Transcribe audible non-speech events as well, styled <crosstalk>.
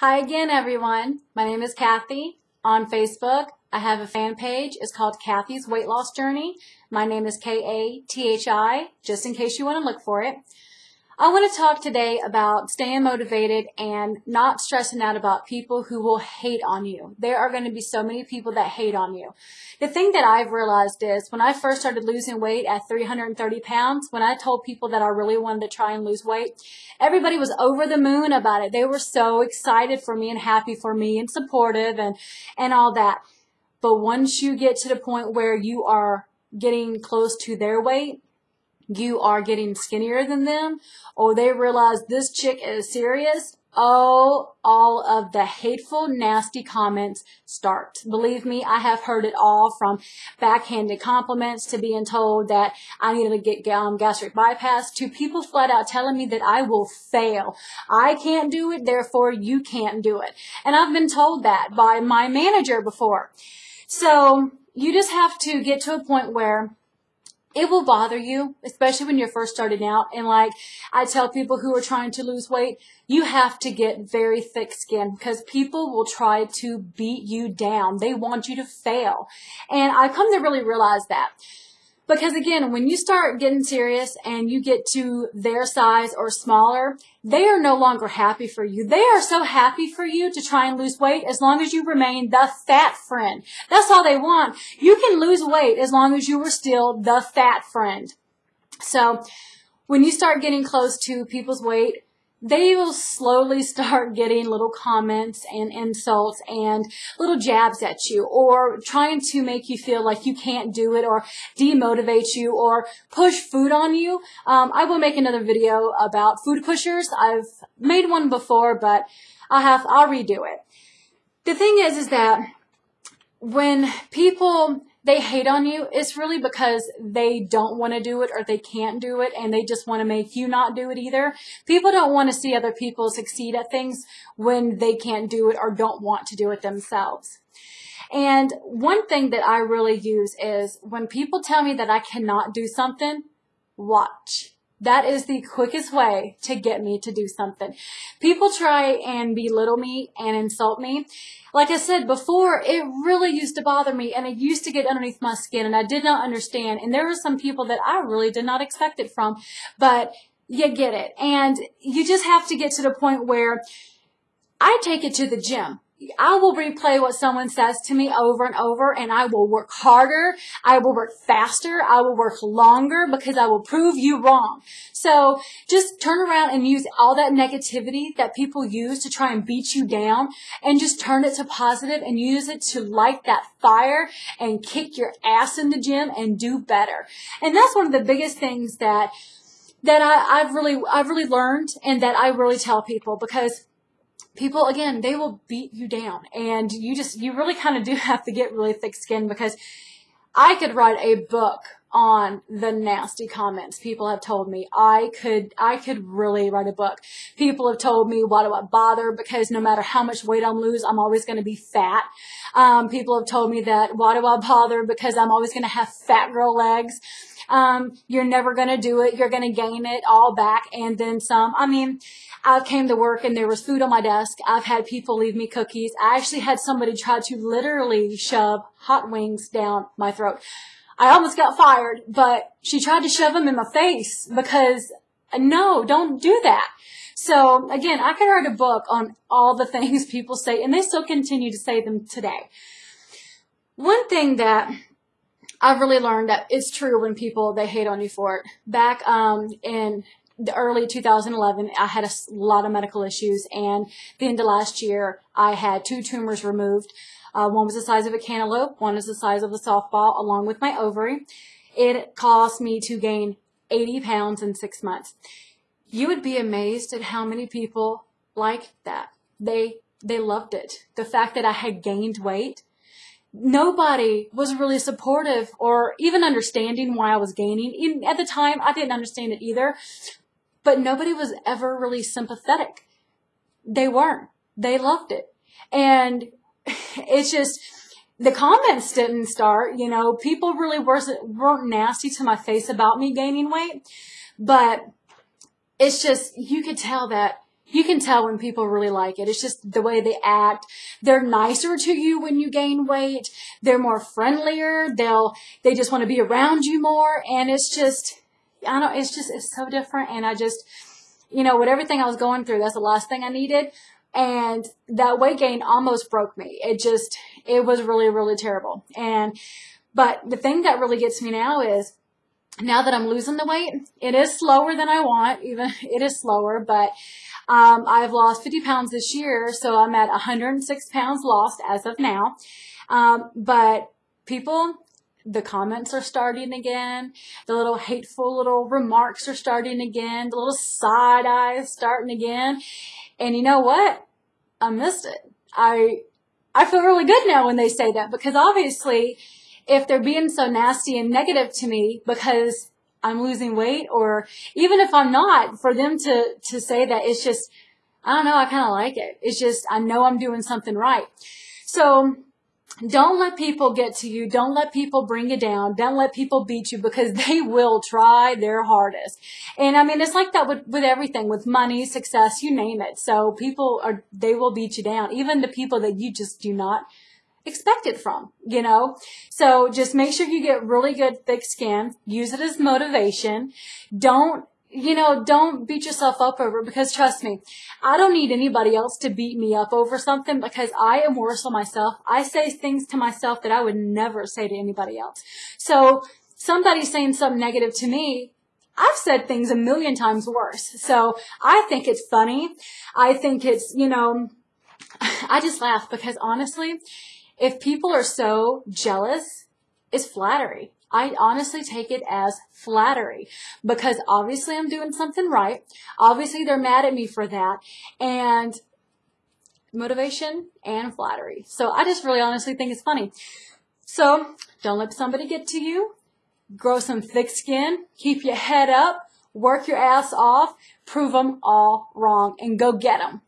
Hi again, everyone. My name is Kathi. On Facebook, I have a fan page. It's called Kathi's Weight Loss Journey. My name is K-A-T-H-I, just in case you want to look for it. I want to talk today about staying motivated and not stressing out about people who will hate on you. There are going to be so many people that hate on you. The thing that I've realized is when I first started losing weight at 330 pounds, when I told people that I really wanted to try and lose weight, everybody was over the moon about it. They were so excited for me and happy for me and supportive and, and all that. But once you get to the point where you are getting close to their weight, you are getting skinnier than them or they realize this chick is serious, oh, all of the hateful, nasty comments start. Believe me, I have heard it all from backhanded compliments to being told that I need to get um, gastric bypass to people flat out telling me that I will fail. I can't do it, therefore you can't do it. And I've been told that by my manager before. So you just have to get to a point where it will bother you, especially when you're first starting out. And like I tell people who are trying to lose weight, you have to get very thick skin because people will try to beat you down. They want you to fail. And I've come to really realize that. Because again, when you start getting serious and you get to their size or smaller, they are no longer happy for you. They are so happy for you to try and lose weight as long as you remain the fat friend. That's all they want. You can lose weight as long as you are still the fat friend. So when you start getting close to people's weight, they will slowly <laughs> start getting little comments and insults and little jabs at you or trying to make you feel like you can't do it or demotivate you or push food on you. Um, I will make another video about food pushers. I've made one before, but I'll have, I'll redo it. The thing is, is that when people they hate on you, it's really because they don't want to do it or they can't do it and they just want to make you not do it either. People don't want to see other people succeed at things when they can't do it or don't want to do it themselves. And one thing that I really use is when people tell me that I cannot do something, watch. That is the quickest way to get me to do something. People try and belittle me and insult me. Like I said before, it really used to bother me and it used to get underneath my skin and I did not understand. And there were some people that I really did not expect it from, but you get it. And you just have to get to the point where I take it to the gym. I will replay what someone says to me over and over and I will work harder. I will work faster. I will work longer because I will prove you wrong. So just turn around and use all that negativity that people use to try and beat you down and just turn it to positive and use it to light that fire and kick your ass in the gym and do better. And that's one of the biggest things that that I, I've really I've really learned and that I really tell people because people again they will beat you down. And you just you really kind of do <laughs> have to get really thick skin because i could write a book on the nasty comments people have told me. I could i could really write a book. People have told me why do i bother? Because no matter how much weight i'm lose i'm always going to be fat. Um, people have told me that why do i bother? Because i'm always going to have fat girl legs um, you're never going to do it. You're going to gain it all back and then some. I mean, I came to work and there was food on my desk. I've had people leave me cookies. I actually had somebody try to literally shove hot wings down my throat. I almost got fired, but she tried to shove them in my face because no, don't do that. So again, I could write a book on all the <laughs> things people say and they still continue to say them today. One thing that I've really learned that it's true when people, they hate on you for it. Back um, in the early 2011, I had a lot of medical issues, and the end of last year, I had two tumors removed. Uh, one was the size of a cantaloupe, one is the size of a softball, along with my ovary. It caused me to gain 80 pounds in six months. You would be amazed at how many people like that. They they loved it. The fact that I had gained weight nobody was really supportive or even understanding why I was gaining. Even at the time, I didn't understand it either, but nobody was ever really sympathetic. They weren't. They loved it. And <laughs> it's just, the comments didn't start, you know, people really weren't, weren't nasty to my face about me gaining weight, but it's just, you could tell that you can tell when people really like it. It's just the way they act. They're nicer to you when you gain weight. They're more friendlier. They'll, they just want to be around you more. And it's just, I don't, it's just, it's so different. And I just, you know, with everything I was going through, that's the last thing I needed. And that weight gain almost broke me. It just, it was really, really terrible. And, but the thing that really gets me now is now that I'm losing the weight, it is slower than I want. Even <laughs> it is slower, but um, I've lost 50 pounds this year, so I'm at 106 pounds lost as of now. Um, but people, the comments are starting again. The little hateful little remarks are starting again. The little side eyes starting again. And you know what? I missed it. I, I feel really good now when they say that because obviously if they're being so nasty and negative to me because I'm losing weight or even if I'm not, for them to, to say that it's just, I don't know, I kind of like it. It's just, I know I'm doing something right. So don't let people get to you. Don't let people bring you down. Don't let people beat you because <laughs> they will try their hardest. And I mean, it's like that with, with everything, with money, success, you name it. So people are, they will beat you down. Even the people that you just do not expect it from, you know? So just make sure you get really good thick skin. Use it as motivation. Don't you know, don't beat yourself up over it because trust me, I don't need anybody else to beat me up over something because I am worse on myself. I say things to myself that I would never say to anybody else. So somebody saying something negative to me, I've said things a million times worse. So I think it's funny. I think it's, you know, <sighs> I just laugh because honestly, if people are so jealous, it's flattery. I honestly take it as flattery because obviously I'm doing something right. Obviously they're mad at me for that and motivation and flattery. So I just really honestly think it's funny. So don't let somebody get to you. Grow some thick skin. Keep your head up. Work your ass off. Prove them all wrong and go get them.